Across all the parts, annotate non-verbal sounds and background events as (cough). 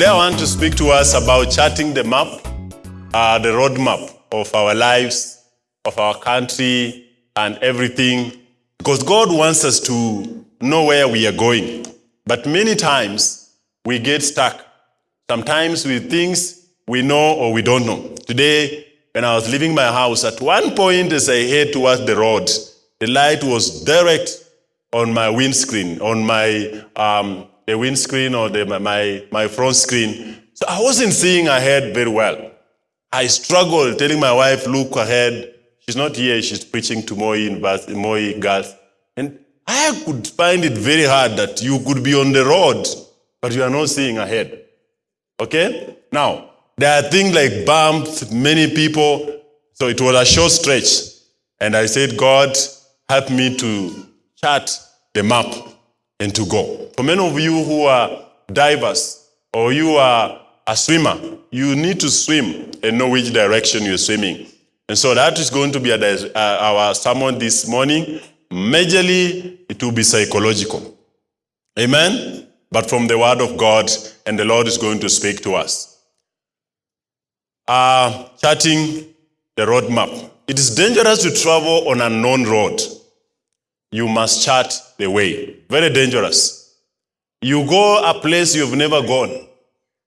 Today I want to speak to us about charting the map, uh, the roadmap of our lives, of our country, and everything. Because God wants us to know where we are going. But many times we get stuck. Sometimes with things we know or we don't know. Today, when I was leaving my house, at one point as I head towards the road, the light was direct on my windscreen, on my um, the windscreen or the, my, my front screen. So I wasn't seeing ahead very well. I struggled telling my wife, look ahead. She's not here, she's preaching to Moi University, Moi Girls. And I could find it very hard that you could be on the road, but you are not seeing ahead. Okay? Now, there are things like bumps, many people. So it was a short stretch. And I said, God, help me to chart the map and to go. For many of you who are divers or you are a swimmer, you need to swim and know which direction you're swimming. And so that is going to be a, uh, our sermon this morning. Majorly, it will be psychological. Amen? But from the word of God, and the Lord is going to speak to us. Uh, charting the roadmap. It is dangerous to travel on an unknown road. You must chart the way. Very dangerous. You go a place you've never gone.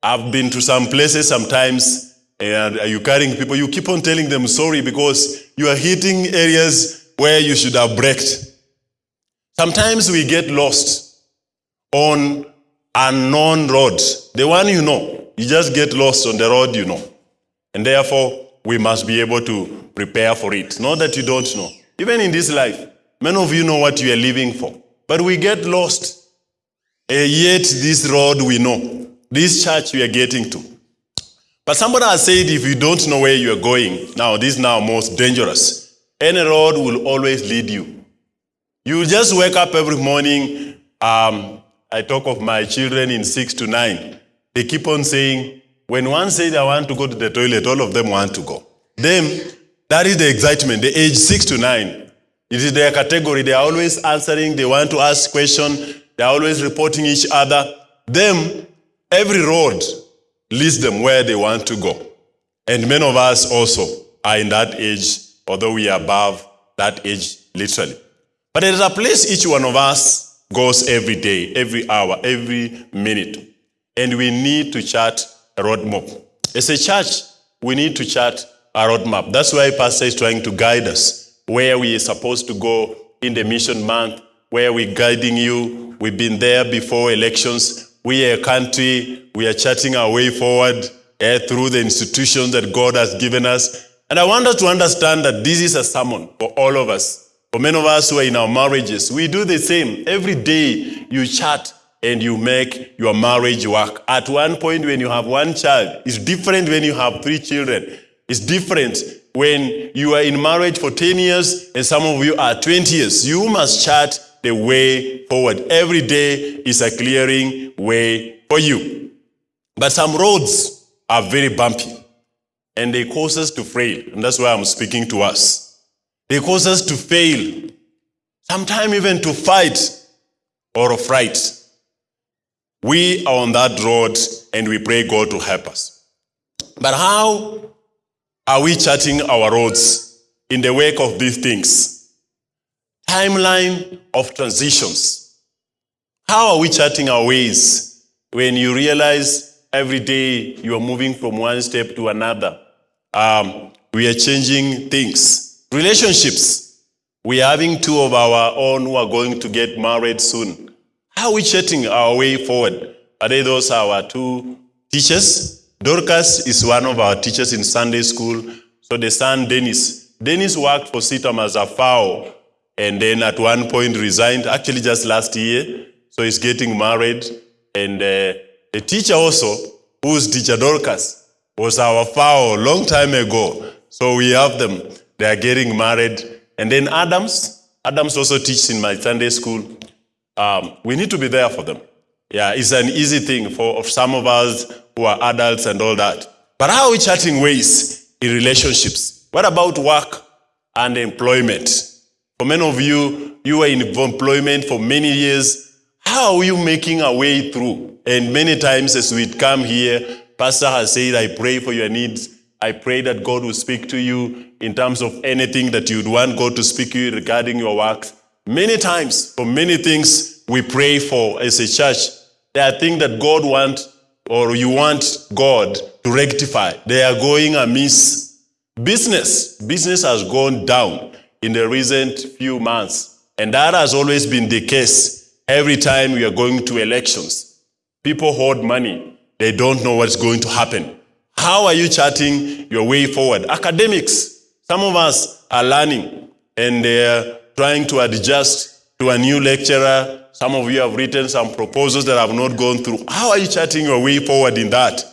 I've been to some places sometimes, and you carrying people, you keep on telling them sorry because you are hitting areas where you should have braked. Sometimes we get lost on unknown road. The one you know, you just get lost on the road you know. And therefore, we must be able to prepare for it. Not that you don't know. Even in this life, many of you know what you are living for. But we get lost. And yet this road we know. This church we are getting to. But somebody has said if you don't know where you are going, now this is now most dangerous. Any road will always lead you. You just wake up every morning. Um, I talk of my children in six to nine. They keep on saying, when one says I want to go to the toilet, all of them want to go. Them, that is the excitement. The age six to nine. It is their category. They are always answering. They want to ask questions. They are always reporting each other. Them, every road leads them where they want to go. And many of us also are in that age, although we are above that age literally. But there is a place each one of us goes every day, every hour, every minute. And we need to chart a roadmap. As a church, we need to chart a roadmap. That's why Pastor is trying to guide us where we are supposed to go in the mission month, where we're guiding you. We've been there before elections. We are a country, we are charting our way forward eh, through the institutions that God has given us. And I want us to understand that this is a sermon for all of us. For many of us who are in our marriages, we do the same. Every day you chart and you make your marriage work. At one point when you have one child, it's different when you have three children. It's different when you are in marriage for 10 years and some of you are 20 years. You must chart the way forward. Every day is a clearing way for you. But some roads are very bumpy and they cause us to fail. And that's why I'm speaking to us. They cause us to fail, sometimes even to fight or fright. We are on that road and we pray God to help us. But how are we charting our roads in the wake of these things? Timeline of transitions. How are we charting our ways when you realize every day you are moving from one step to another? Um, we are changing things. Relationships. We are having two of our own who are going to get married soon. How are we charting our way forward? Are they those our two teachers? Dorcas is one of our teachers in Sunday school. So the son, Dennis. Dennis worked for CITAM as a FAO and then at one point resigned, actually just last year. So he's getting married. And uh, the teacher also, who's teacher Dorcas, was our FAO long time ago. So we have them. They are getting married. And then Adams, Adams also teaches in my Sunday school. Um, we need to be there for them. Yeah, it's an easy thing for some of us who are adults and all that. But how are we charting ways in relationships? What about work and employment? For many of you, you were in employment for many years. How are you making a way through? And many times as we come here, Pastor has said, I pray for your needs. I pray that God will speak to you in terms of anything that you'd want God to speak to you regarding your work. Many times, for many things we pray for as a church, there are things that God wants or you want God to rectify. They are going amiss. Business, business has gone down in the recent few months. And that has always been the case every time we are going to elections. People hoard money. They don't know what's going to happen. How are you charting your way forward? Academics, some of us are learning and they're trying to adjust to a new lecturer. Some of you have written some proposals that have not gone through. How are you charting your way forward in that?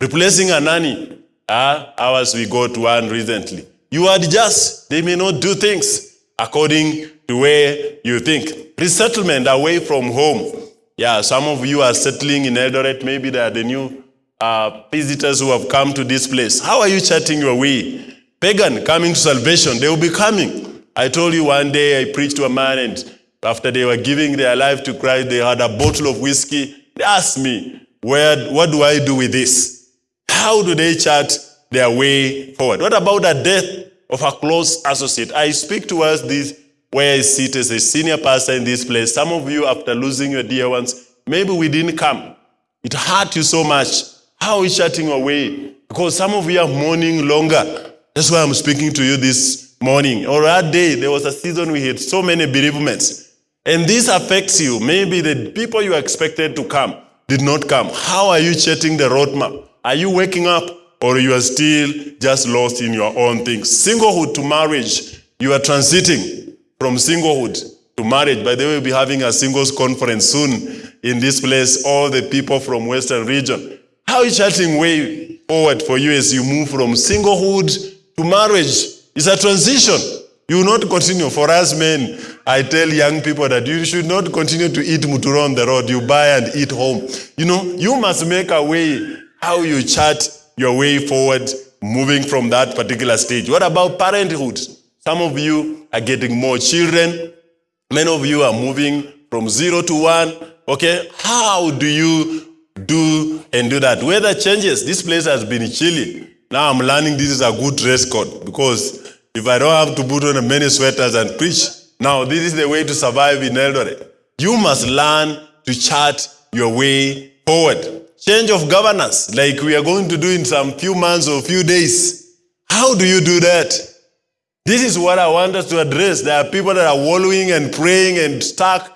Replacing a nanny. Ah, ours we got one recently. You adjust. They may not do things according to where you think. Resettlement away from home. Yeah, some of you are settling in Eldoret. Maybe they are the new uh, visitors who have come to this place. How are you charting your way? Pagan coming to salvation, they will be coming. I told you one day I preached to a man and after they were giving their life to Christ, they had a bottle of whiskey. They asked me, Where, what do I do with this? How do they chart their way forward? What about the death of a close associate? I speak to us this where I sit as a senior pastor in this place. Some of you, after losing your dear ones, maybe we didn't come. It hurt you so much. How you shutting away? Because some of you are mourning longer. That's why I'm speaking to you this morning. Or that day, there was a season we had so many bereavements. And this affects you. Maybe the people you expected to come did not come. How are you chatting the roadmap? Are you waking up or you are still just lost in your own things? Singlehood to marriage, you are transiting from singlehood to marriage. By the way, we'll be having a singles conference soon in this place, all the people from Western region. How is charting way forward for you as you move from singlehood to marriage? It's a transition. You will not continue. For us men, I tell young people that you should not continue to eat mutura on the road. You buy and eat home. You know, you must make a way how you chart your way forward, moving from that particular stage. What about parenthood? Some of you are getting more children. Many of you are moving from zero to one. Okay, how do you do and do that? Weather changes. This place has been chilly. Now I'm learning this is a good dress code because if I don't have to put on many sweaters and preach, now this is the way to survive in Eldoret. You must learn to chart your way forward. Change of governance, like we are going to do in some few months or few days. How do you do that? This is what I want us to address. There are people that are wallowing and praying and stuck.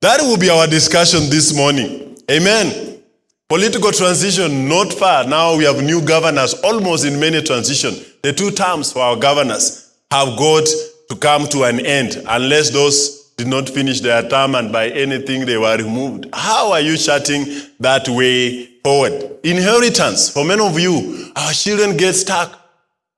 That will be our discussion this morning. Amen. Political transition, not far. Now we have new governors, almost in many transition. The two terms for our governors have got to come to an end unless those did not finish their term and by anything they were removed. How are you charting that way forward? Inheritance. For many of you, our children get stuck.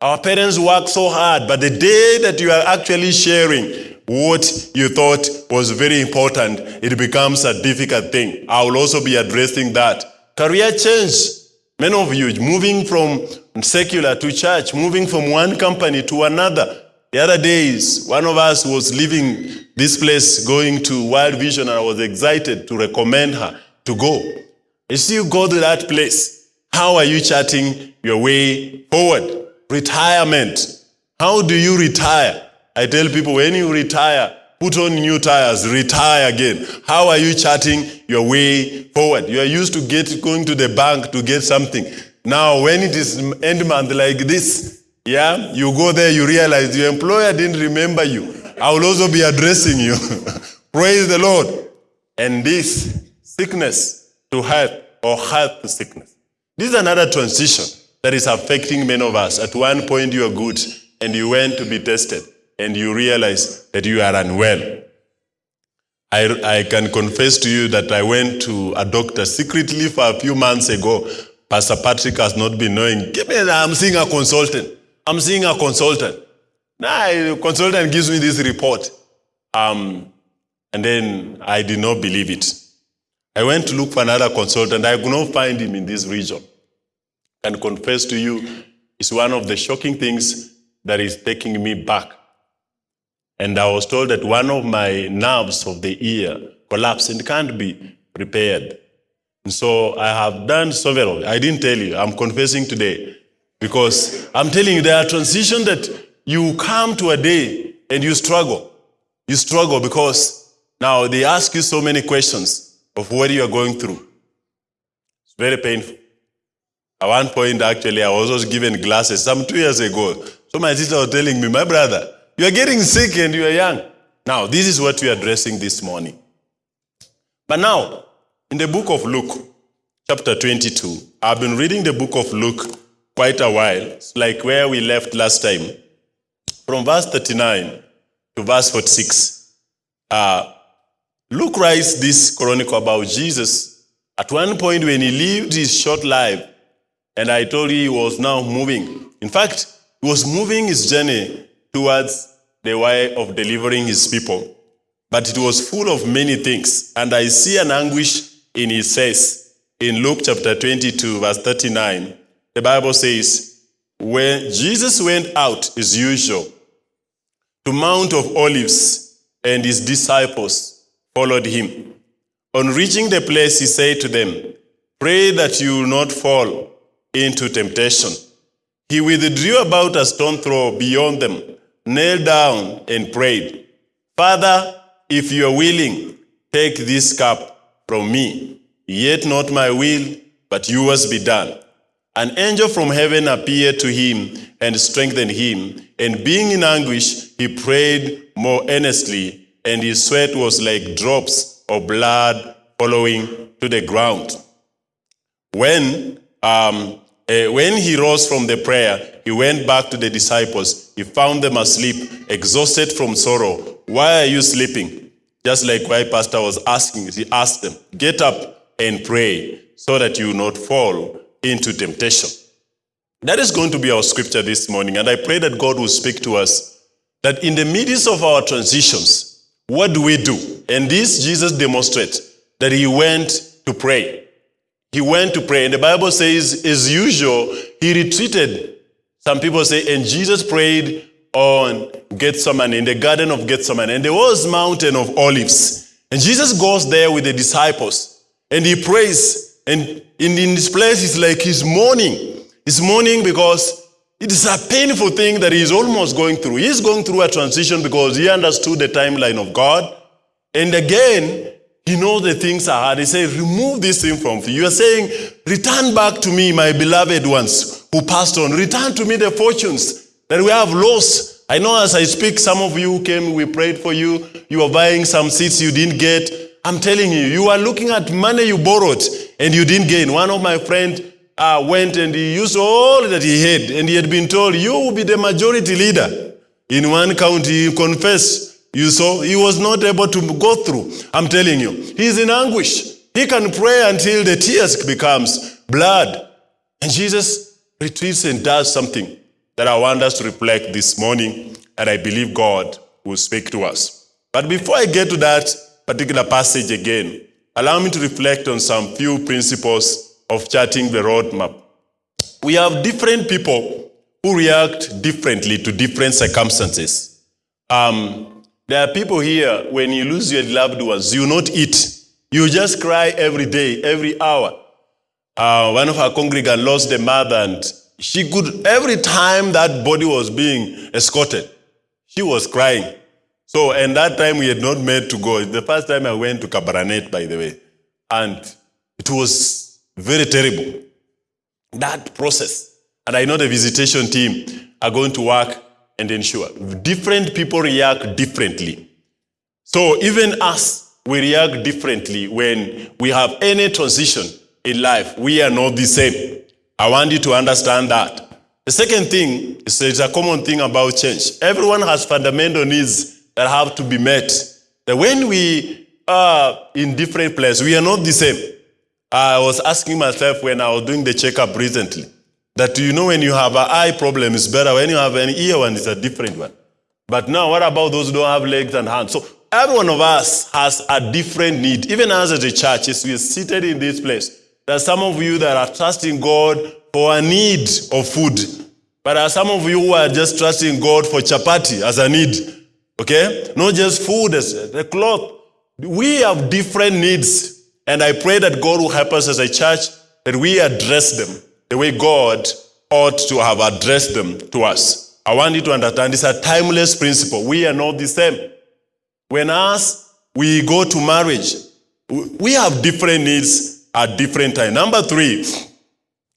Our parents work so hard, but the day that you are actually sharing what you thought was very important, it becomes a difficult thing. I will also be addressing that. Career change. Many of you moving from secular to church, moving from one company to another. The other days, one of us was leaving this place going to World Vision and I was excited to recommend her to go. As you go to that place, how are you charting your way forward? Retirement. How do you retire? I tell people when you retire, put on new tires, retire again. How are you charting your way forward? You are used to get going to the bank to get something. Now, when it is end month like this, yeah, you go there, you realize your employer didn't remember you. I will also be addressing you. (laughs) Praise the Lord. And this sickness to health or health to sickness. This is another transition that is affecting many of us. At one point, you are good and you went to be tested and you realize that you are unwell. I, I can confess to you that I went to a doctor secretly for a few months ago. Pastor Patrick has not been knowing. Give me, I'm seeing a consultant. I'm seeing a consultant. Now, a consultant gives me this report. Um, and then I did not believe it. I went to look for another consultant. I could not find him in this region. And confess to you, it's one of the shocking things that is taking me back. And I was told that one of my nerves of the ear collapsed and can't be repaired. So I have done several. I didn't tell you. I'm confessing today because I'm telling you there are transitions that you come to a day and you struggle. You struggle because now they ask you so many questions of what you are going through. It's very painful. At one point, actually, I was also given glasses some two years ago. So my sister was telling me, my brother, you are getting sick and you are young. Now, this is what we are addressing this morning. But now, in the book of Luke, chapter 22, I've been reading the book of Luke quite a while. Like where we left last time. From verse 39 to verse 46. Uh, Luke writes this chronicle about Jesus. At one point when he lived his short life, and I told you he was now moving. In fact, he was moving his journey towards the way of delivering his people. But it was full of many things. And I see an anguish in his face. In Luke chapter 22, verse 39, the Bible says, When Jesus went out as usual to Mount of Olives, and his disciples followed him. On reaching the place, he said to them, Pray that you will not fall into temptation. He withdrew about a stone throw beyond them, knelt down, and prayed, Father, if you are willing, take this cup from me. Yet not my will, but yours be done. An angel from heaven appeared to him and strengthened him. And being in anguish, he prayed more earnestly, and his sweat was like drops of blood following to the ground. When, um, eh, when he rose from the prayer, he went back to the disciples. He found them asleep, exhausted from sorrow. Why are you sleeping? Just like why Pastor was asking, he asked them, Get up and pray so that you not fall into temptation. That is going to be our scripture this morning. And I pray that God will speak to us that in the midst of our transitions, what do we do? And this Jesus demonstrates that he went to pray. He went to pray. And the Bible says, as usual, he retreated. Some people say, and Jesus prayed on Gethsemane, in the Garden of Gethsemane. And there was Mountain of Olives. And Jesus goes there with the disciples. And he prays. And in, in this place, it's like he's mourning. He's mourning because it is a painful thing that he's almost going through. He's going through a transition because he understood the timeline of God. And again, he knows the things are hard. He said, remove this thing from you. You are saying, return back to me, my beloved ones who passed on. Return to me the fortunes that we have lost. I know as I speak, some of you came, we prayed for you. You are buying some seats you didn't get. I'm telling you, you are looking at money you borrowed and you didn't gain. One of my friends uh, went and he used all that he had, and he had been told, You will be the majority leader. In one county, he confessed. You saw, he was not able to go through. I'm telling you, he's in anguish. He can pray until the tears becomes blood. And Jesus retreats and does something that I want us to reflect this morning, and I believe God will speak to us. But before I get to that particular passage again, allow me to reflect on some few principles of charting the roadmap. We have different people who react differently to different circumstances. Um, there are people here, when you lose your loved ones, you not eat. You just cry every day, every hour. Uh, one of our congregants lost a mother and she could, every time that body was being escorted, she was crying. So, and that time we had not met to go. The first time I went to Kabarnet, by the way. And it was very terrible. That process. And I know the visitation team are going to work and ensure. Different people react differently. So even us, we react differently when we have any transition in life. We are not the same. I want you to understand that. The second thing is there's a common thing about change. Everyone has fundamental needs that have to be met. That when we are in different places, we are not the same. I was asking myself when I was doing the checkup recently that you know when you have an eye problem, it's better. When you have an ear one, it's a different one. But now, what about those who don't have legs and hands? So every one of us has a different need. Even us as a church, as we are seated in this place, there are some of you that are trusting God for a need of food. But there are some of you who are just trusting God for chapati as a need. Okay? Not just food, as the cloth. we have different needs. And I pray that God will help us as a church that we address them the way God ought to have addressed them to us. I want you to understand it's a timeless principle. We are not the same. When us, we go to marriage, we have different needs at different times. Number three,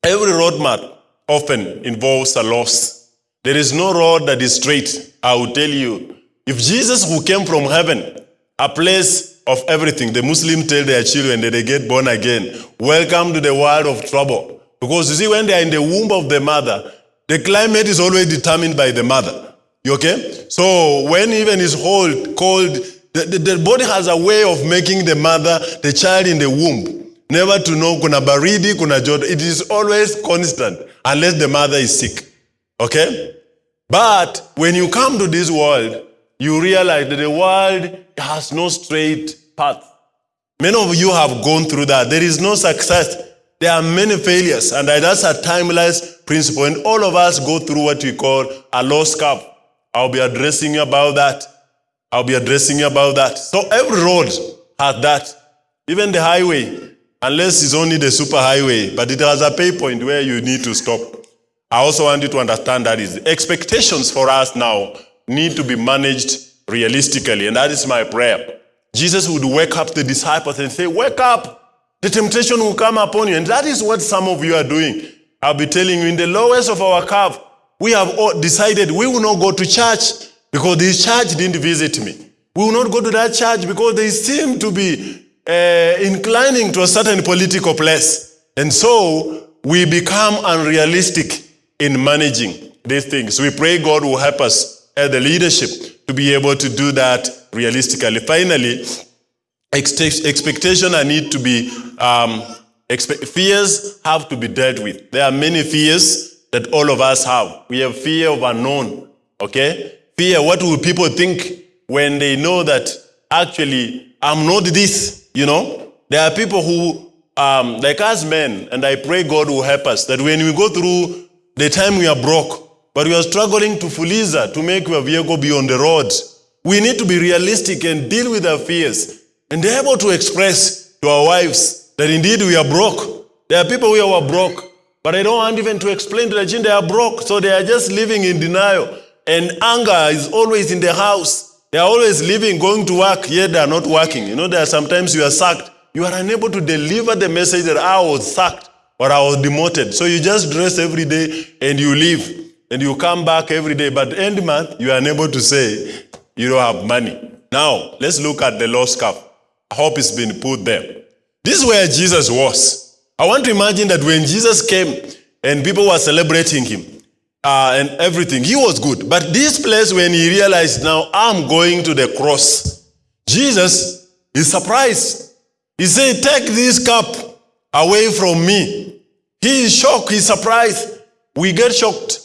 every roadmap often involves a loss. There is no road that is straight. I will tell you. If Jesus, who came from heaven, a place of everything, the Muslims tell their children that they get born again, welcome to the world of trouble. Because you see, when they are in the womb of the mother, the climate is always determined by the mother. You okay? So when even is cold, cold, the, the, the body has a way of making the mother, the child in the womb, never to know kuna baridi, kuna joto. It is always constant unless the mother is sick. Okay? But when you come to this world, you realize that the world has no straight path. Many of you have gone through that. There is no success. There are many failures, and that's a timeless principle. And all of us go through what we call a lost cup I'll be addressing you about that. I'll be addressing you about that. So every road has that. Even the highway, unless it's only the superhighway, but it has a pay point where you need to stop. I also want you to understand that is expectations for us now need to be managed realistically, and that is my prayer. Jesus would wake up the disciples and say, Wake up! The temptation will come upon you. And that is what some of you are doing. I'll be telling you, in the lowest of our curve, we have all decided we will not go to church because this church didn't visit me. We will not go to that church because they seem to be uh, inclining to a certain political place. And so we become unrealistic in managing these things. We pray God will help us as the leadership to be able to do that realistically. Finally, Expect- expectation I need to be um, fears have to be dealt with. There are many fears that all of us have. We have fear of unknown. Okay, fear. What will people think when they know that actually I'm not this? You know, there are people who um, like us men, and I pray God will help us that when we go through the time we are broke, but we are struggling to fuliza to make our vehicle be on the road. We need to be realistic and deal with our fears and they're able to express to our wives that indeed we are broke. There are people who are broke, but they don't want even to explain to the children they are broke, so they are just living in denial. And anger is always in the house. They are always living, going to work, yet they are not working. You know, there are sometimes you are sacked. You are unable to deliver the message that I was sacked or I was demoted. So you just dress every day and you leave. And you come back every day. But end month, you are unable to say you don't have money. Now, let's look at the lost cup. I hope it's been put there. This is where Jesus was. I want to imagine that when Jesus came and people were celebrating him uh, and everything, he was good. But this place, when he realized now I'm going to the cross, Jesus is surprised. He said, Take this cup away from me. He is shocked, he's surprised. We get shocked.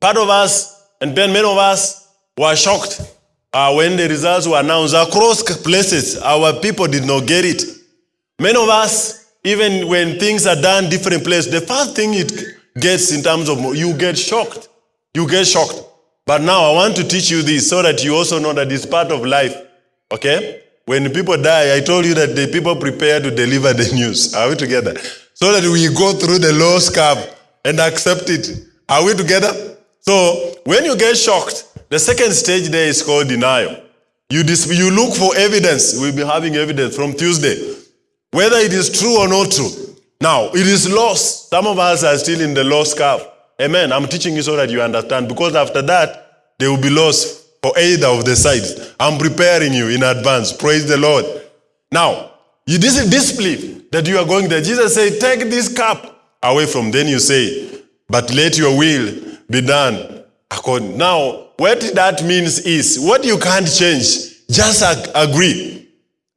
Part of us, and then many of us, were shocked uh, when the results were announced across places, our people did not get it. Many of us, even when things are done different places, the first thing it gets in terms of you get shocked. You get shocked. But now I want to teach you this so that you also know that it's part of life. Okay? When people die, I told you that the people prepare to deliver the (laughs) news. Are we together? So that we go through the low curve and accept it. Are we together? So when you get shocked, the second stage there is called denial. You, you look for evidence. We'll be having evidence from Tuesday. Whether it is true or not true. Now, it is lost. Some of us are still in the lost curve. Amen. I'm teaching you so that you understand. Because after that, they will be lost for either of the sides. I'm preparing you in advance. Praise the Lord. Now, you, this is disbelief that you are going there. Jesus said, Take this cup away from. Then you say, But let your will be done according. Now, what that means is what you can't change, just ag- agree.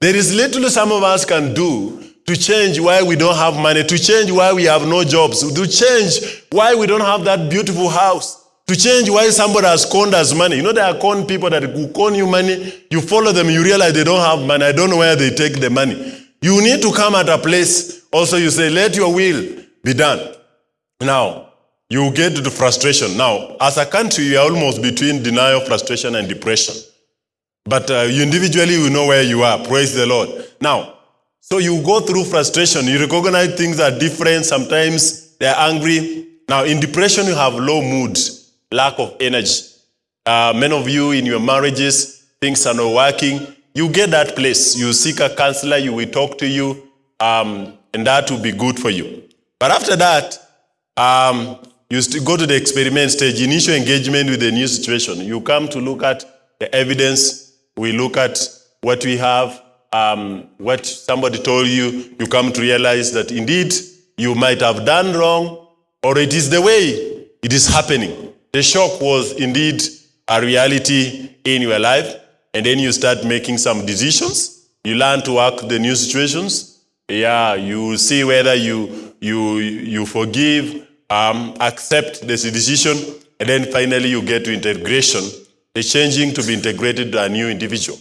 There is little some of us can do to change why we don't have money, to change why we have no jobs, to change why we don't have that beautiful house, to change why somebody has conned us money. You know, there are con people that will con you money, you follow them, you realize they don't have money. I don't know where they take the money. You need to come at a place, also, you say, let your will be done. Now, you get to the frustration. Now, as a country, you are almost between denial, frustration, and depression. But uh, individually you know where you are. Praise the Lord. Now, so you go through frustration. You recognize things are different. Sometimes they're angry. Now, in depression, you have low mood, lack of energy. Uh, many of you in your marriages, things are not working. You get that place. You seek a counselor, you will talk to you, um, and that will be good for you. But after that, um, you go to the experiment stage, initial engagement with the new situation. You come to look at the evidence. We look at what we have, um, what somebody told you. You come to realize that indeed you might have done wrong, or it is the way it is happening. The shock was indeed a reality in your life, and then you start making some decisions. You learn to work the new situations. Yeah, you see whether you you you forgive, um, accept this decision, and then finally you get to integration, the changing to be integrated to a new individual.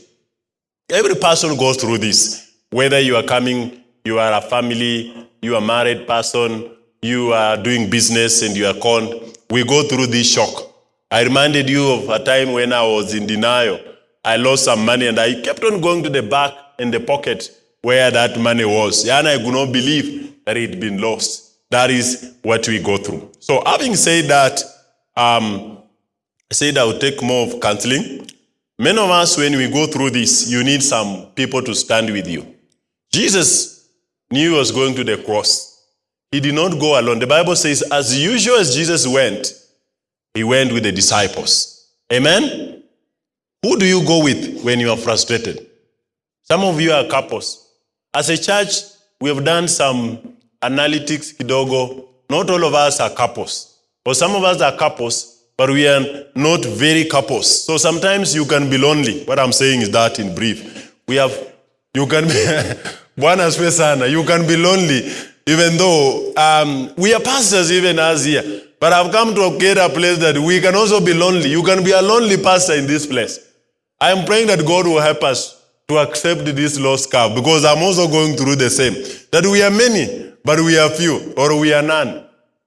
Every person goes through this. Whether you are coming, you are a family, you are a married person, you are doing business and you are conned, we go through this shock. I reminded you of a time when I was in denial. I lost some money and I kept on going to the back and the pocket where that money was. And I could not believe that it had been lost. That is what we go through. So having said that, um, I said I will take more of counseling. Many of us, when we go through this, you need some people to stand with you. Jesus knew he was going to the cross. He did not go alone. The Bible says, as usual as Jesus went, he went with the disciples. Amen? Who do you go with when you are frustrated? Some of you are couples. As a church, we have done some analytics kidogo. Not all of us are couples. But some of us are couples, but we are not very couples. So sometimes you can be lonely. What I'm saying is that in brief. We have, you can be, (laughs) Bwana asifiwe sana. You can be lonely even though um, we are pastors even as here. But I've come to get a place that we can also be lonely. You can be a lonely pastor in this place. I am praying that God will help us to accept this lost calf because I'm also going through the same. That we are many, but we are few, or we are none.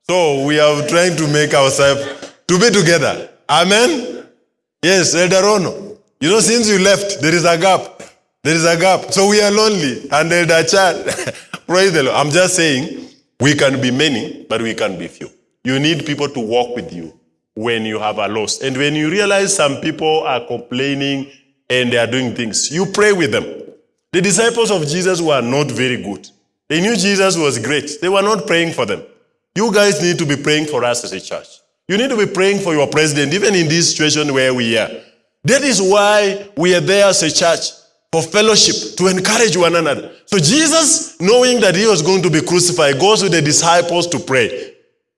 So we are trying to make ourselves to be together. Amen? Yes, Elder Rono. You know, since you left, there is a gap. There is a gap. So we are lonely. And Elder Chad, (laughs) praise the Lord. I'm just saying, we can be many, but we can be few. You need people to walk with you when you have a loss. And when you realize some people are complaining and they are doing things, you pray with them. The disciples of Jesus were not very good. They knew Jesus was great. They were not praying for them. You guys need to be praying for us as a church. You need to be praying for your president, even in this situation where we are. That is why we are there as a church for fellowship, to encourage one another. So Jesus, knowing that he was going to be crucified, goes with the disciples to pray.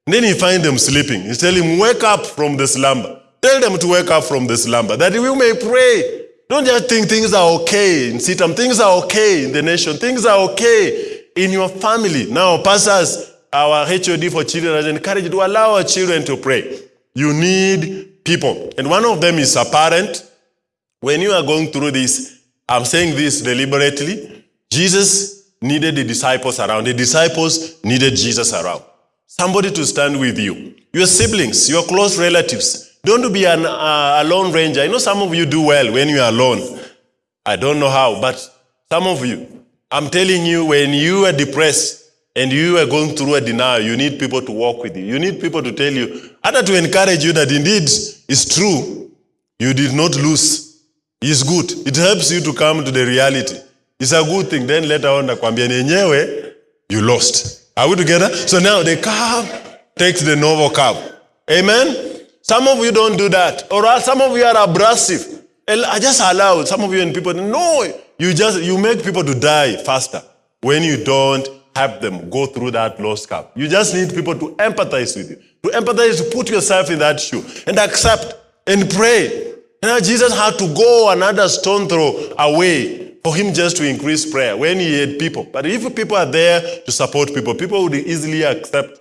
And then he finds them sleeping. He tells him, wake up from the slumber. Tell them to wake up from the slumber, that we may pray. Don't just think things are okay in CITAM. Things are okay in the nation. Things are okay in your family. Now, pastors, our HOD for children has encouraged to allow our children to pray. You need people. And one of them is a parent. When you are going through this, I'm saying this deliberately. Jesus needed the disciples around. The disciples needed Jesus around. Somebody to stand with you. Your siblings, your close relatives. Don't be an uh, alone ranger. I know some of you do well when you are alone. I don't know how, but some of you, I'm telling you, when you are depressed and you are going through a denial, you need people to walk with you. You need people to tell you, other to encourage you that indeed it's true. You did not lose. It's good. It helps you to come to the reality. It's a good thing. Then later on, you lost. Are we together? So now the curve takes the novel curve. Amen? Some of you don't do that. Or some of you are abrasive. I just allow some of you and people, no, you just, you make people to die faster when you don't help them go through that lost curve. You just need people to empathize with you. To empathize, to put yourself in that shoe and accept and pray. Now Jesus had to go another stone throw away for him just to increase prayer when he had people. But if people are there to support people, people would easily accept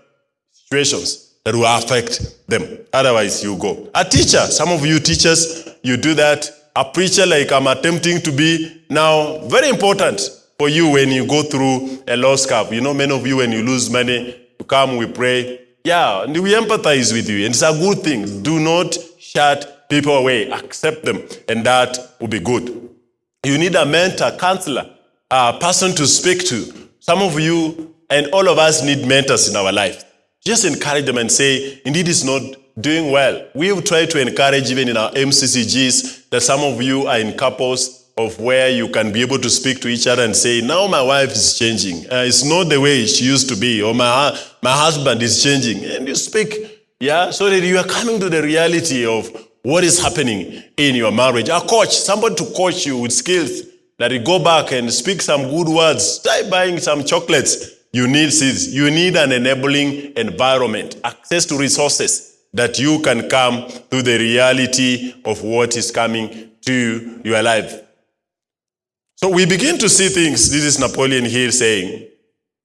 situations that will affect them. Otherwise, you go. A teacher, some of you teachers, you do that. A preacher, like I'm attempting to be now, very important for you when you go through a loss curve. You know, many of you, when you lose money, you come, we pray. Yeah, and we empathize with you. And it's a good thing. Do not shut people away. Accept them, and that will be good. You need a mentor, counselor, a person to speak to. Some of you and all of us need mentors in our life. Just encourage them and say, indeed, it's not doing well. We've tried to encourage even in our MCCGs that some of you are in couples of where you can be able to speak to each other and say, now my wife is changing. Uh, it's not the way she used to be, or my, my husband is changing. And you speak, yeah, so that you are coming to the reality of what is happening in your marriage. A coach, somebody to coach you with skills that you go back and speak some good words, start buying some chocolates. You need seeds. You need an enabling environment, access to resources that you can come to the reality of what is coming to your life. So we begin to see things. This is Napoleon here saying,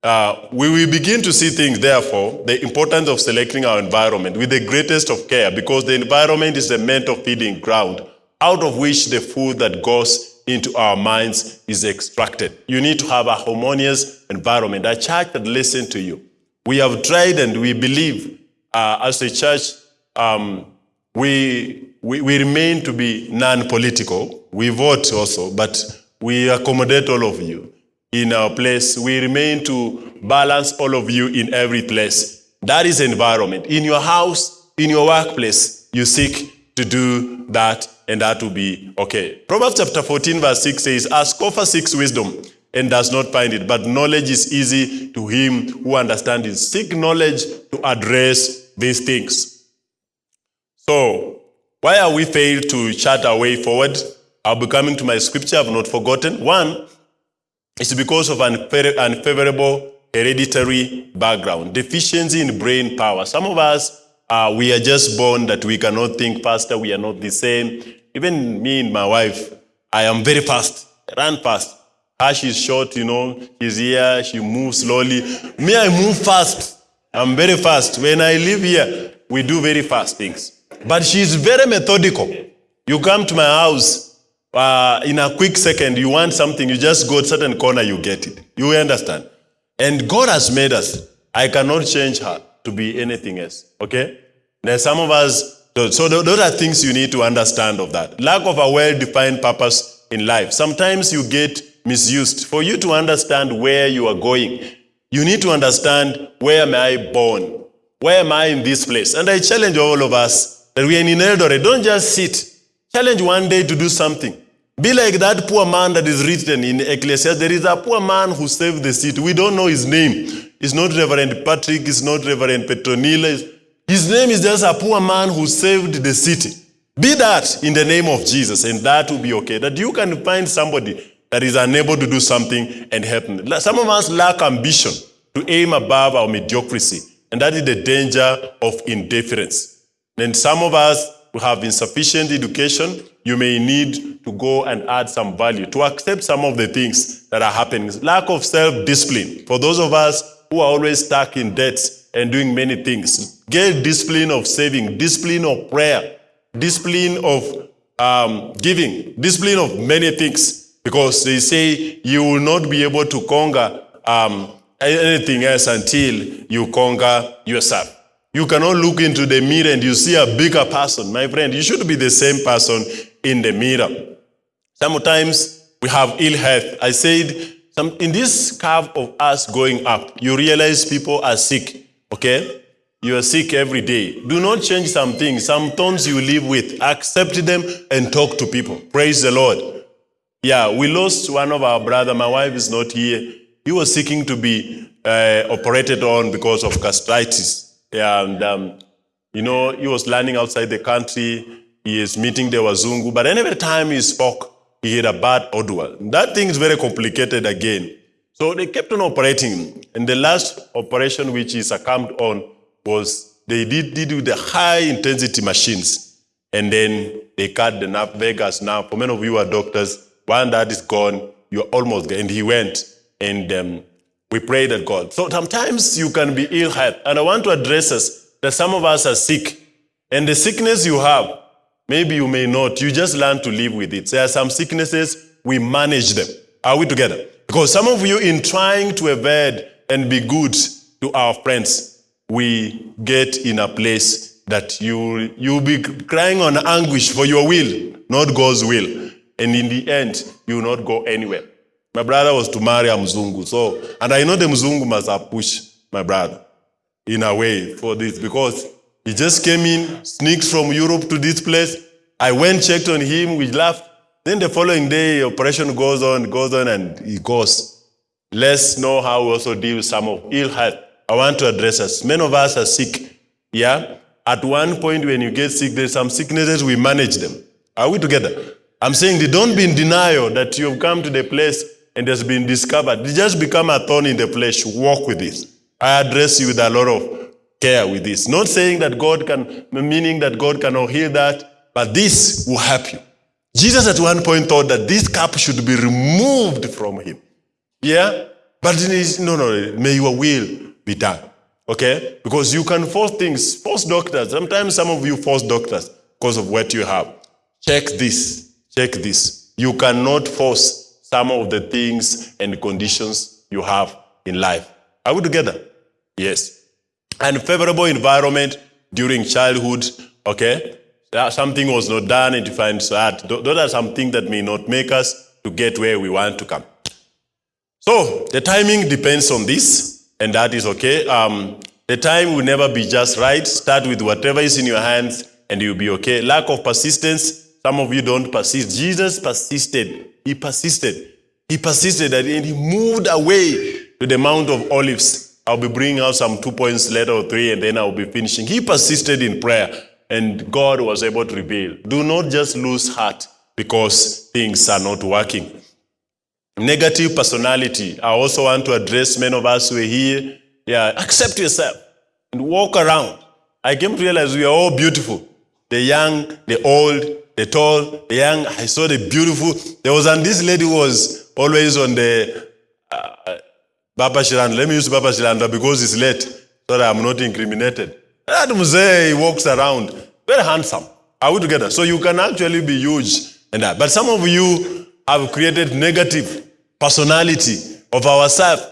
uh, we will begin to see things, therefore, the importance of selecting our environment with the greatest of care because the environment is the mental feeding ground out of which the food that goes into our minds is extracted. You need to have a harmonious environment, a church that listens to you. We have tried and we believe uh, as a church, um, we, we, we remain to be non-political. We vote also, but we accommodate all of you in our place. We remain to balance all of you in every place. That is environment. In your house, in your workplace, you seek to do that, and that will be okay. Proverbs chapter 14, verse 6 says, A scoffer seeks wisdom and does not find it, but knowledge is easy to him who understands it. Seek knowledge to address these things. So, why are we failed to chart our way forward? I'll be coming to my scripture, I've not forgotten. One, it's because of unfa- unfavorable hereditary background, deficiency in brain power. Some of us, uh, we are just born that we cannot think faster, we are not the same. Even me and my wife, I am very fast, run fast. Her, she's short, you know, she's here, she moves slowly. Me, I move fast. I'm very fast. When I live here, we do very fast things. But she's very methodical. You come to my house, uh, in a quick second, you want something, you just go to certain corner, you get it. You understand? And God has made us. I cannot change her to be anything else. Okay? Now, some of us, so those are things you need to understand of that. Lack of a well-defined purpose in life. Sometimes you get misused. For you to understand where you are going, you need to understand where am I born? Where am I in this place? And I challenge all of us that we are in Eldoret. Don't just sit. Challenge one day to do something. Be like that poor man that is written in Ecclesiastes. There is a poor man who saved the city. We don't know his name. It's not Reverend Patrick. It's not Reverend Petronila. His name is just a poor man who saved the city. Be that in the name of Jesus, and that will be okay. That you can find somebody that is unable to do something and help them. Some of us lack ambition to aim above our mediocrity, and that is the danger of indifference. And some of us who have insufficient education, you may need to go and add some value to accept some of the things that are happening. Lack of self-discipline. For those of us who are always stuck in debt and doing many things, get discipline of saving, discipline of prayer, discipline of um, giving, discipline of many things. Because they say you will not be able to conquer um, anything else until you conquer yourself. You cannot look into the mirror and you see a bigger person. My friend, you should be the same person in the mirror. Sometimes we have ill health. I said, in this curve of us going up, you realize people are sick, okay? You are sick every day. Do not change some things. Some you live with, accept them and talk to people. Praise the Lord. Yeah, we lost one of our brother. My wife is not here. He was seeking to be uh, operated on because of gastritis. Yeah, and um, you know, he was learning outside the country. He is meeting the Wazungu, but every time he spoke, he had a bad odor. That thing is very complicated again. So they kept on operating. And the last operation which he succumbed on was they did, did with the high intensity machines. And then they cut the nerve vagus now. For many of you are doctors, one that is gone, you're almost there. And he went and um, we prayed at God. So sometimes you can be ill health. And I want to address us that some of us are sick. And the sickness you have, maybe you may not. You just learn to live with it. There are some sicknesses, we manage them. Are we together? Because some of you, in trying to evade and be good to our friends, we get in a place that you you'll be crying on anguish for your will, not God's will. And in the end, you will not go anywhere. My brother was to marry a Mzungu. So, and I know the Mzungu must have pushed my brother in a way for this because he just came in, sneaked from Europe to this place. I went, checked on him, we laughed. Then the following day, operation goes on, goes on, and he goes. Let's know how we also deal with some of ill health. I want to address us. Many of us are sick. Yeah? At one point, when you get sick, there's some sicknesses, we manage them. Are we together? I'm saying they don't be in denial that you've come to the place and has been discovered. They just become a thorn in the flesh. Walk with this. I address you with a lot of care with this. Not saying that God can, meaning that God cannot heal that, but this will help you. Jesus at one point thought that this cup should be removed from him. Yeah? But it is, no, no, may your will be done. Okay? Because you can force things, force doctors. Sometimes some of you force doctors because of what you have. Check this. Check this. You cannot force some of the things and conditions you have in life. Are we together? Yes. Unfavorable environment during childhood, okay? Something was not done and you find sad. Those are some things that may not make us to get where we want to come. So the timing depends on this, and that is okay. Um, the time will never be just right. Start with whatever is in your hands, and you'll be okay. Lack of persistence. Some of you don't persist. Jesus persisted. He persisted. He persisted, and he moved away to the Mount of Olives. I'll be bringing out some two points later or three, and then I'll be finishing. He persisted in prayer, and God was able to reveal. Do not just lose heart because things are not working. Negative personality. I also want to address many of us who are here. Yeah, accept yourself and walk around. I came to realize we are all beautiful. The young, the old, the tall, the young. I saw the beautiful. There was and this lady was always on the uh, Baba Shiranda. Let me use Baba Shiranda because it's late, so that I'm not incriminated. That mzee, walks around, very handsome. Are we together? So you can actually be huge and that. But some of you have created negative personality of ourselves.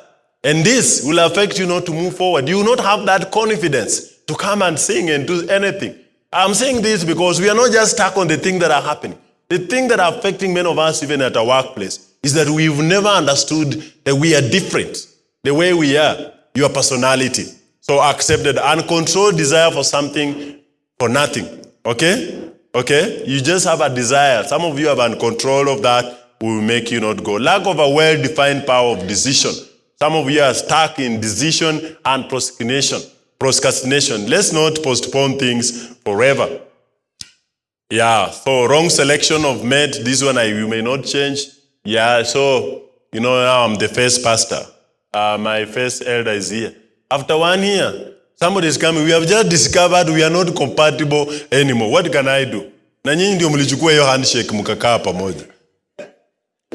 And this will affect you not to move forward. You will not have that confidence to come and sing and do anything. I'm saying this because we are not just stuck on the things that are happening. The thing that are affecting many of us, even at our workplace, is that we've never understood that we are different. The way we are, your personality. So accepted uncontrolled desire for something for nothing. Okay? Okay? You just have a desire. Some of you have uncontrol of that will make you not go. Lack of a well-defined power of decision. Some of you are stuck in decision and procrastination. Procrastination. Let's not postpone things forever. Yeah, so wrong selection of mate. This one I, you may not change. Yeah, so, you know, now I'm the first pastor. Uh, my first elder is here. After one year, somebody is coming. We have just discovered we are not compatible anymore. What can I do? Na nyinyi ndio mlichukua hiyo handshake mkakaa pamoja.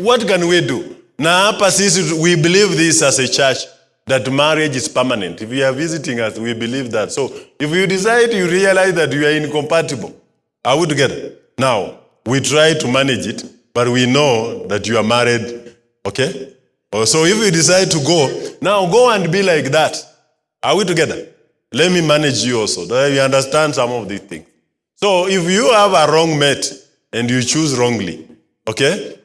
What can we do? Na hapa sisi we believe this as a church that marriage is permanent. If you are visiting us, we believe that. So if you decide you realize that you are incompatible, are we together? Now, we try to manage it, but we know that you are married, okay? Oh, So if you decide to go, now go and be like that. Are we together? Let me manage you also. That you understand some of these things. So if you have a wrong mate and you choose wrongly, okay?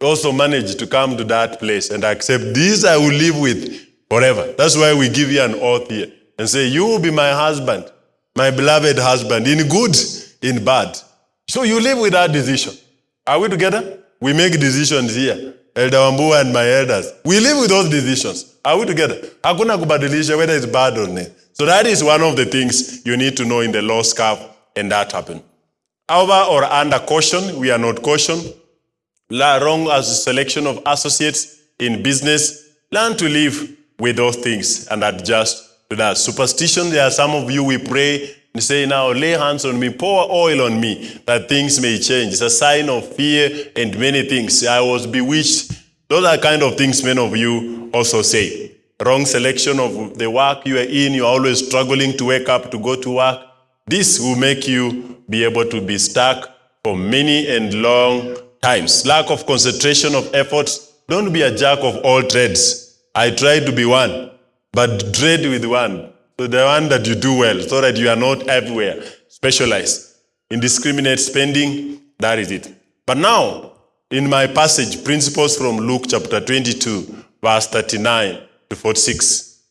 Also manage to come to that place and accept this I will live with forever. That's why we give you an oath here and say, You will be my husband, my beloved husband, in good, in bad. So you live with that decision. Are we together? We make decisions here. Elder Wambua and my elders. We live with those decisions. Are we together? Hakuna kubadilisha whether it's bad or not. So that is one of the things you need to know in the law scarf and that happen. Over or under caution, we are not caution. La wrong as selection of associates in business. Learn to live with those things and adjust to that. Superstition, there are some of you we pray and say, now lay hands on me, pour oil on me, that things may change. It's a sign of fear and many things. I was bewitched. Those are kind of things many of you also say. Wrong selection of the work you are in, you're always struggling to wake up to go to work. This will make you be able to be stuck for many and long times. Lack of concentration of effort. Don't be a jack of all trades. I try to be one, but trade with one. So the one that you do well, so that you are not everywhere, specialized. Indiscriminate spending, that is it. But now, in my passage, principles from Luke chapter 22, verse 39 to 46,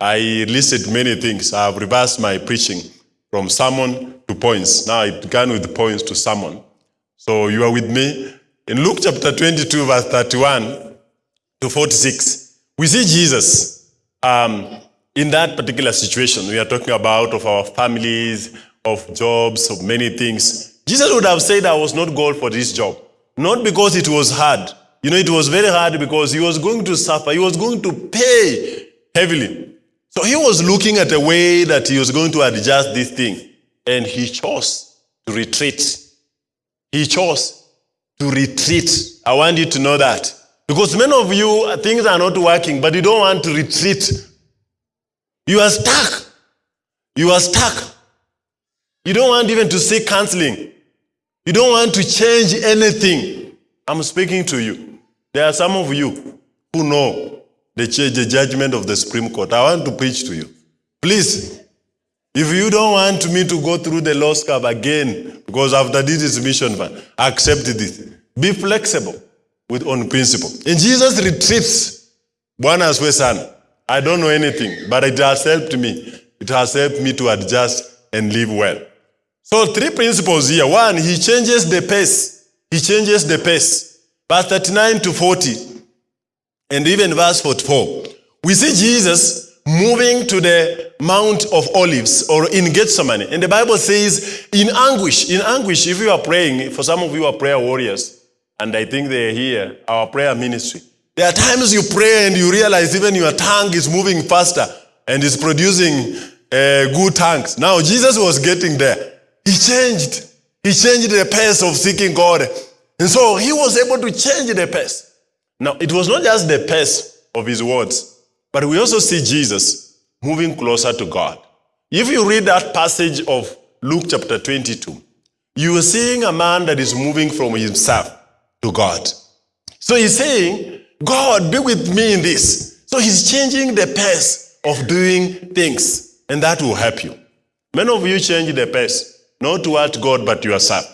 I listed many things. I have reversed my preaching from sermon to points. Now it began with points to sermon. So you are with me. In Luke chapter 22, verse 31 to 46, we see Jesus um, in that particular situation. We are talking about of our families, of jobs, of many things. Jesus would have said, I was not called for this job. Not because it was hard. You know, it was very hard because he was going to suffer. He was going to pay heavily. So he was looking at a way that he was going to adjust this thing. And he chose to retreat. He chose to retreat. I want you to know that. Because many of you, uh, things are not working, but you don't want to retreat. You are stuck. You are stuck. You don't want even to seek counseling. You don't want to change anything. I'm speaking to you. There are some of you who know the, the judgment of the Supreme Court. I want to preach to you. Please, if you don't want me to go through the law scab again, because after this is mission ban, accept this. Be flexible with on principle. And Jesus retreats. Bwana asifiwe sana. I don't know anything, but it has helped me. It has helped me to adjust and live well. So three principles here. One, he changes the pace. He changes the pace. Verse 39 to 40, and even verse 44. We see Jesus moving to the Mount of Olives or in Gethsemane. And the Bible says, in anguish, in anguish, if you are praying, for some of you are prayer warriors, and I think they here, our prayer ministry. There are times you pray and you realize even your tongue is moving faster and is producing uh, good tongues. Now, Jesus was getting there. He changed. He changed the pace of seeking God. And so he was able to change the pace. Now, it was not just the pace of his words, but we also see Jesus moving closer to God. If you read that passage of Luke chapter 22, you are seeing a man that is moving from himself to God. So he's saying, God, be with me in this. So he's changing the pace of doing things, and that will help you. Many of you change the pace, not toward God, but yourself.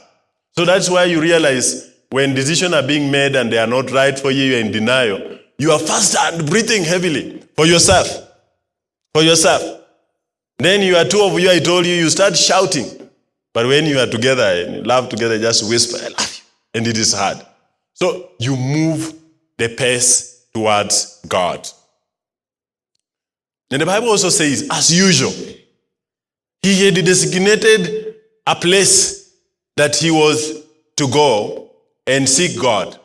So that's why you realize when decisions are being made and they are not right for you, you're in denial. You are fast and breathing heavily for yourself. For yourself. Then you are two of you, I told you, you start shouting. But when you are together and laugh together, just whisper, I love you. And it is hard. So you move the pace towards God. And the Bible also says, as usual, he had designated a place that he was to go and seek God.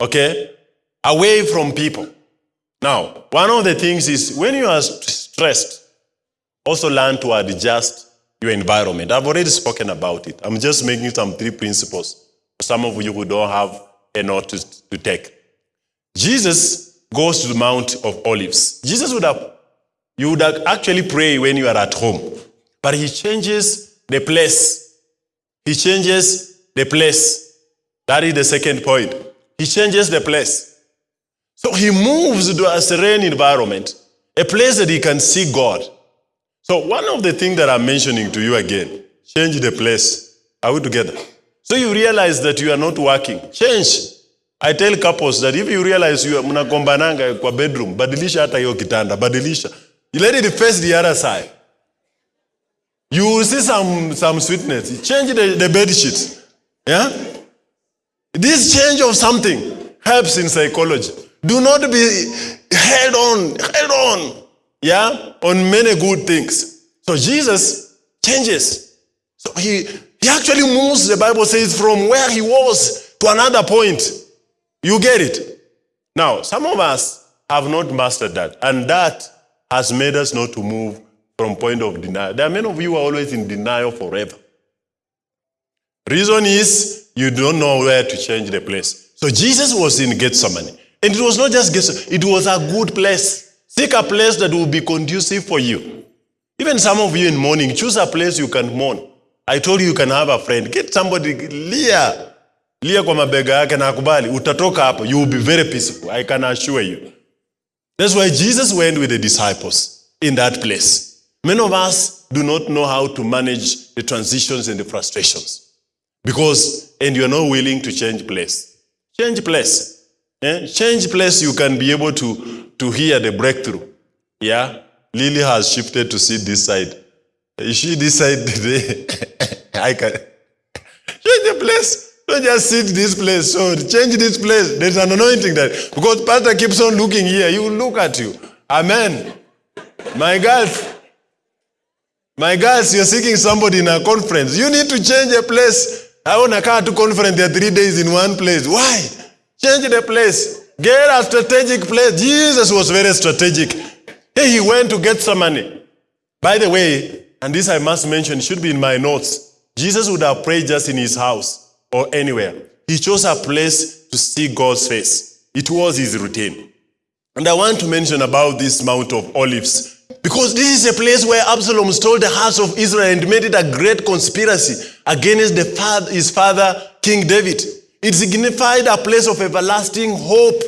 Okay? Away from people. Now, one of the things is when you are stressed, also learn to adjust your environment. I've already spoken about it. I'm just making some three principles some of you who don't have a note to, take. Jesus goes to the Mount of Olives. Jesus would have, you would actually pray when you are at home, but he changes the place. He changes the place. That is the second point. He changes the place. So he moves to a serene environment, a place that he can see God. So one of the things that I'm mentioning to you again, change the place. Are we together? So you realize that you are not working. Change. I tell couples that if you realize you mnakombananga kwa bedroom, badilisha hata hiyo kitanda, badilisha. You let it face the other side. You will see some, some sweetness. Change the, the bed sheet. Yeah? This change of something helps in psychology. Do not be held on, held on, yeah, on many good things. So Jesus changes. So he, he actually moves, the Bible says, from where he was to another point. You get it? Now, some of us have not mastered that, and that has made us not to move from point of denial. There are many of you who are always in denial forever. Reason is you don't know where to change the place. So Jesus was in Gethsemane. And it was not just Gethsemane, it was a good place. Seek a place that will be conducive for you. Even some of you in mourning, choose a place you can mourn. I told you you can have a friend. Get somebody, lia. Lia kwa mabega yake na akubali. Utatoka hapo. You will be very peaceful. I can assure you. That's why Jesus went with the disciples in that place. Many of us do not know how to manage the transitions and the frustrations because, and you're not willing to change place. Change place. Eh? Change place, you can be able to, to hear the breakthrough. Yeah? Lily has shifted to see this side. She side today? (laughs) I can. Change the place. Don't just sit this place. So change this place. There's an anointing that because pastor keeps on looking here, he will look at you. Amen. My girls, my girls, you're seeking somebody in a conference. You need to change a place. I want a car to conference. There are three days in one place. Why? Change the place. Get a strategic place. Jesus was very strategic. He went to Gethsemane. By the way, and this I must mention, should be in my notes. Jesus would have prayed just in his house or anywhere. He chose a place to see God's face. It was his routine. And I want to mention about this Mount of Olives because this is a place where Absalom stole the house of Israel and made it a great conspiracy against the father, his father, King David. It signified a place of everlasting hope.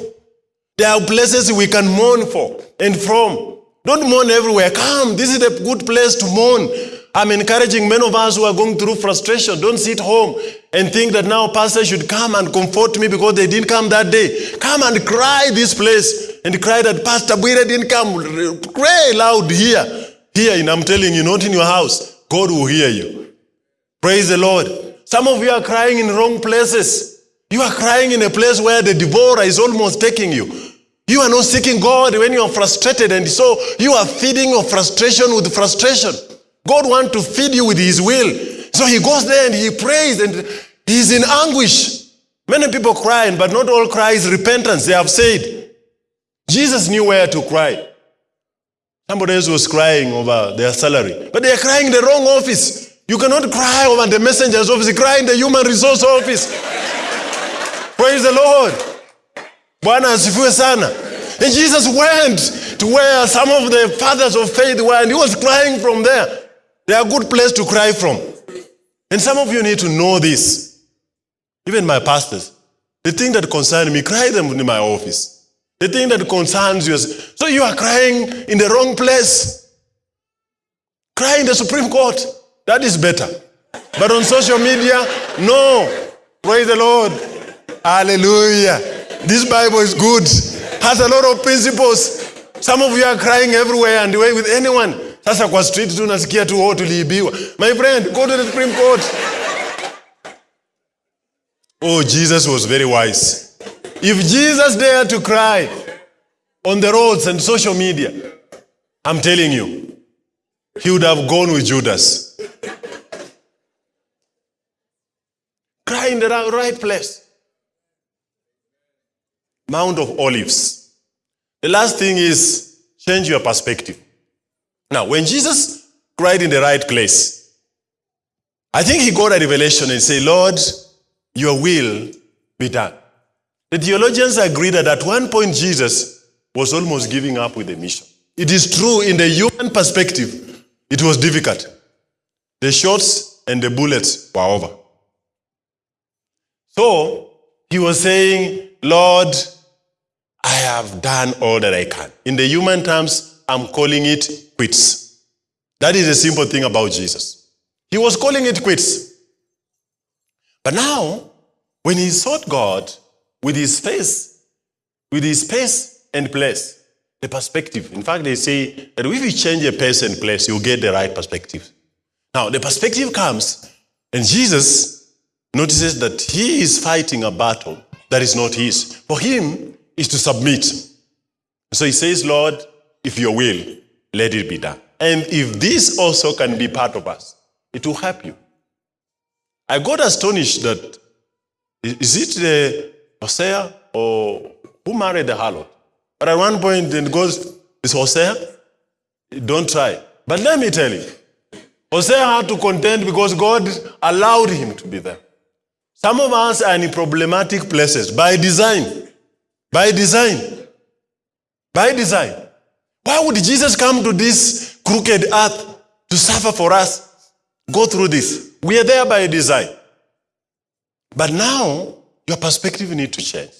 There are places we can mourn for and from. Don't mourn everywhere. Come, this is a good place to mourn. I'm encouraging many of us who are going through frustration. Don't sit home and think that now pastor should come and comfort me because they didn't come that day. Come and cry this place and cry that Pastor Bwire didn't come. Cry loud here. Here, and I'm telling you, not in your house. God will hear you. Praise the Lord. Some of you are crying in wrong places. You are crying in a place where the devourer is almost taking you. You are not seeking God when you are frustrated, and so you are feeding your frustration with frustration. God wants to feed you with His will. So He goes there and He prays, and He's in anguish. Many people crying, but not all cry is repentance. They have said. Jesus knew where to cry. Somebody else was crying over their salary, but they are crying in the wrong office. You cannot cry over the messenger's office, cry in the human resource office. (laughs) Praise the Lord. Bwana asifiwe sana. And Jesus went to where some of the fathers of faith were, and he was crying from there. They are a good place to cry from. And some of you need to know this. Even my pastors. The thing that concerns me, cry them in my office. The thing that concerns you. So you are crying in the wrong place. Cry in the Supreme Court. That is better. But on social media, no. Praise the Lord. Hallelujah. This Bible is good. Has a lot of principles. Some of you are crying everywhere and away with anyone. Sasa kwa street tu nasikia tu oh tuliibiwa. My friend, go to the Supreme Court. Oh, Jesus was very wise. If Jesus dared to cry on the roads and social media, I'm telling you, he would have gone with Judas. Cry in the right place. Mount of Olives. The last thing is change your perspective. Now, when Jesus cried in the right place, I think he got a revelation and said, Lord, your will be done. The theologians agree that at one point Jesus was almost giving up with the mission. It is true in the human perspective, it was difficult. The shots and the bullets were over. So he was saying, Lord, I have done all that I can. In the human terms, I'm calling it quits. That is the simple thing about Jesus. He was calling it quits. But now, when he sought God with his face, with his pace and place, the perspective. In fact, they say that if you change a pace and place, you'll get the right perspective. Now, the perspective comes, and Jesus notices that he is fighting a battle that is not his. For him, is to submit. So he says, Lord, if your will, let it be done. And if this also can be part of us, it will help you. I got astonished that, is it the Hosea or who married the harlot? But at one point, it goes, is Hosea? Don't try. But let me tell you, Hosea had to contend because God allowed him to be there. Some of us are in problematic places by design. By design. By design. Why would Jesus come to this crooked earth to suffer for us? Go through this. We are there by design. But now, your perspective need to change.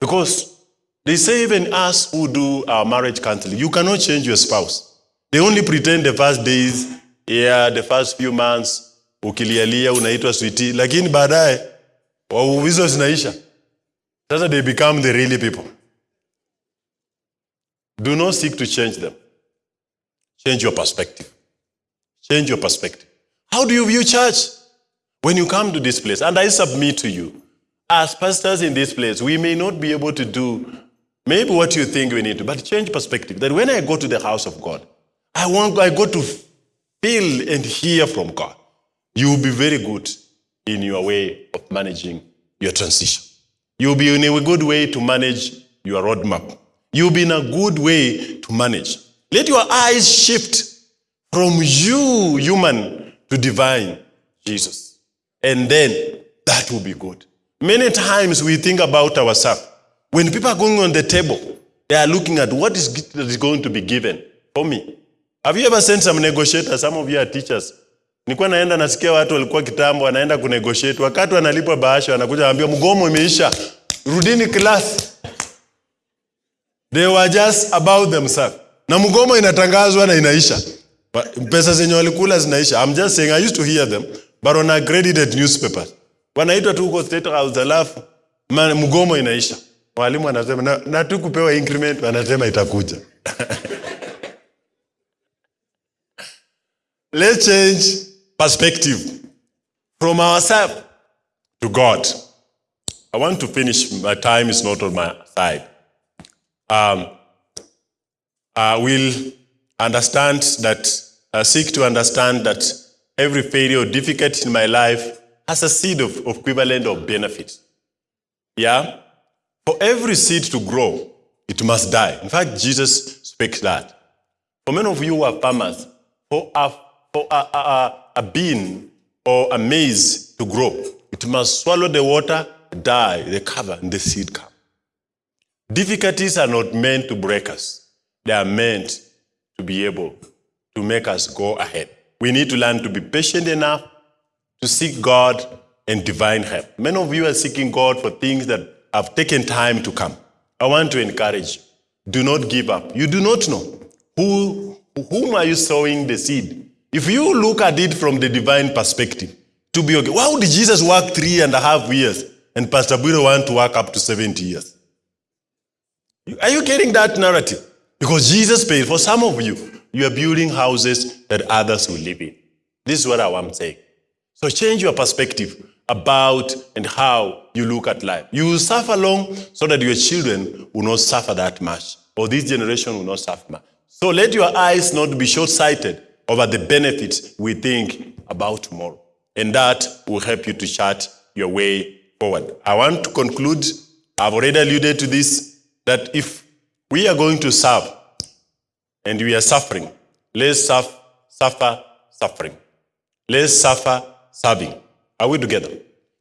Because they say even us who do our marriage counseling, you cannot change your spouse. They only pretend the first days, yeah, the first few months, ukilialia unaitwa sweetie, lakini baadaye hizo zinaisha. Sasa they become the really people. Do not seek to change them. Change your perspective. Change your perspective. How do you view church? When you come to this place, and I submit to you, as pastors in this place, we may not be able to do maybe what you think we need to, but change perspective. That when I go to the house of God, I want I go to feel and hear from God. You will be very good in your way of managing your transition. You'll be in a good way to manage your roadmap. You'll be in a good way to manage. Let your eyes shift from you, human, to divine, Jesus. And then that will be good. Many times we think about ourselves. When people are going on the table, they are looking at what is, going to be given for me. Have you ever sent some negotiators? Some of you are teachers. Nilikuwa naenda nasikia watu walikuwa kitambo wanaenda kunegotiate. Wakati wanalipwa bahasha wanakuja wanaambia mgomo imeisha. Rudini class. They were just about themselves. Na mgomo inatangazwa na inaisha. Pesa zenye walikula zinaisha. I'm just saying I used to hear them but on accredited newspapers. Wanaitwa tu huko State House alafu mgomo inaisha. Walimu wanasema na, na tu kupewa increment wanasema itakuja. (laughs) Let's change perspective from ourselves to God. I want to finish. My time is not on my side. Um, I will understand that, uh, seek to understand that every failure or difficulty in my life has a seed of, of equivalent of benefit. Yeah? For every seed to grow, it must die. In fact, Jesus speaks that. For many of you who are farmers, for a, for a, a, a, bean or a maize to grow, it must swallow the water, die, the cover, and the seed come. Difficulties are not meant to break us. They are meant to be able to make us go ahead. We need to learn to be patient enough to seek God and divine help. Many of you are seeking God for things that have taken time to come. I want to encourage you. Do not give up. You do not know who, whom are you sowing the seed. If you look at it from the divine perspective, to be okay. Why would Jesus work three and a half years and Pastor Budo want to work up to 70 years? Are you getting that narrative? Because Jesus paid. For some of you, you are building houses that others will live in. This is what I am saying. So change your perspective about and how you look at life. You will suffer long so that your children will not suffer that much, or this generation will not suffer much. So let your eyes not be short-sighted over the benefits we think about tomorrow. And that will help you to chart your way forward. I want to conclude. I've already alluded to this, that if we are going to serve and we are suffering, let's suffer, suffer suffering. Let's suffer serving. Are we together?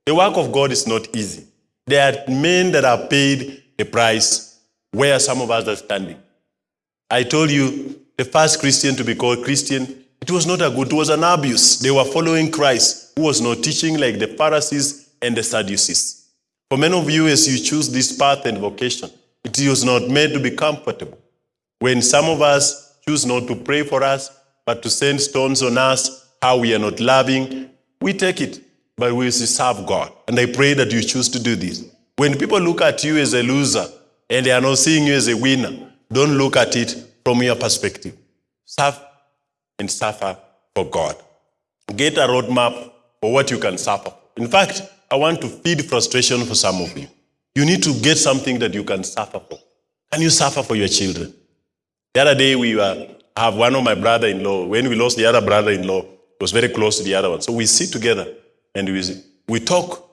The work of God is not easy. There are men that are paid the price where some of us are standing. I told you the first Christian to be called Christian, it was not a good, it was an abuse. They were following Christ, who was not teaching like the Pharisees and the Sadducees. For many of you, as you choose this path and vocation, it was not made to be comfortable. When some of us choose not to pray for us, but to send stones on us, how we are not loving, we take it, but we serve God. And I pray that you choose to do this. When people look at you as a loser and they are not seeing you as a winner, don't look at it from your perspective. Serve and suffer for God. Get a roadmap for what you can suffer. In fact, I want to feed frustration for some of you. You need to get something that you can suffer for. Can you suffer for your children? The other day, we were, have one of my brother-in-law. When we lost the other brother-in-law, was very close to the other one. So we sit together and we, we talk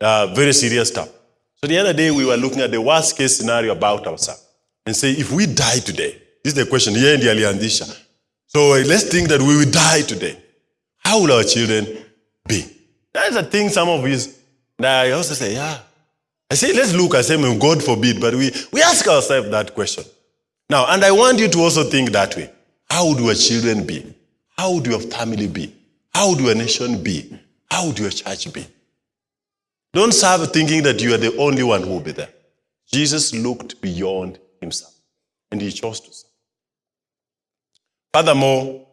uh, very serious stuff. So the other day, we were looking at the worst case scenario about ourselves and say, if we die today, this is the question, here in the Aliandisha. So let's think that we will die today. How will our children be? That's a thing some of us, I also say, yeah. I say, let's look, I say, "May God forbid, but we, we ask ourselves that question. Now, and I want you to also think that way. How would your children be? How would your family be? How would your nation be? How would your church be? Don't serve thinking that you are the only one who will be there. Jesus looked beyond himself and he chose to serve. Furthermore,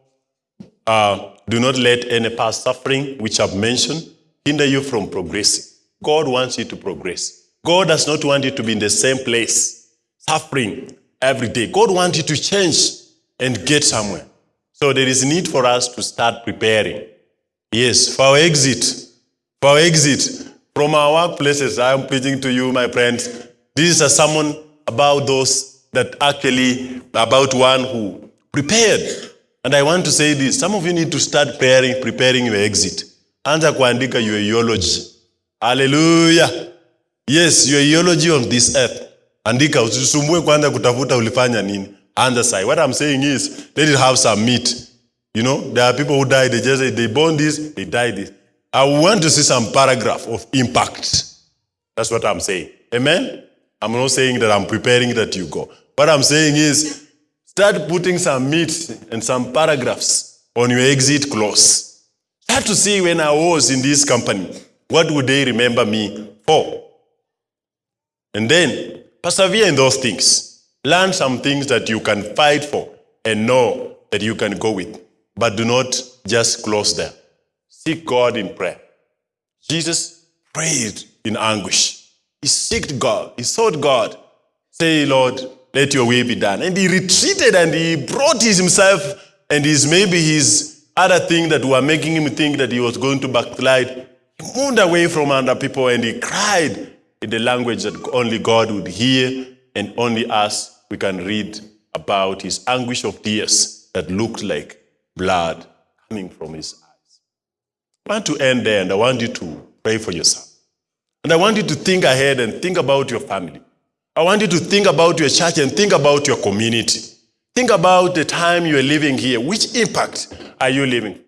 uh, do not let any past suffering, which I've mentioned, hinder you from progressing. God wants you to progress. God does not want you to be in the same place, suffering every day. God wants you to change and get somewhere. So there is need for us to start preparing. Yes, for our exit. For our exit from our workplaces, I am preaching to you, my friends. This is a sermon about those that actually, about one who prepared. And I want to say this. Some of you need to start preparing, preparing your exit. Anza kuandika your eulogy. Hallelujah. Yes, your eulogy on this earth. Andika, usisumbue kwanza kutafuta ulifanya nini. Anza sai. What I'm saying is, let it have some meat. You know, there are people who die, they just they born this, they die this. I want to see some paragraph of impact. That's what I'm saying. Amen? I'm not saying that I'm preparing that you go. What I'm saying is, start putting some meat and some paragraphs on your exit clause. Start to see when I was in this company, what would they remember me for? And then persevere in those things. Learn some things that you can fight for and know that you can go with. But do not just close there. Seek God in prayer. Jesus prayed in anguish. He sought God. He sought God. Say, Lord, let your will be done. And he retreated and he brought his himself and his maybe his other thing that were making him think that he was going to backslide. He moved away from other people and he cried in the language that only God would hear and only us we can read about his anguish of tears that looked like blood coming from his eyes. I want to end there and I want you to pray for yourself. And I want you to think ahead and think about your family. I want you to think about your church and think about your community. Think about the time you are living here. Which impact are you living?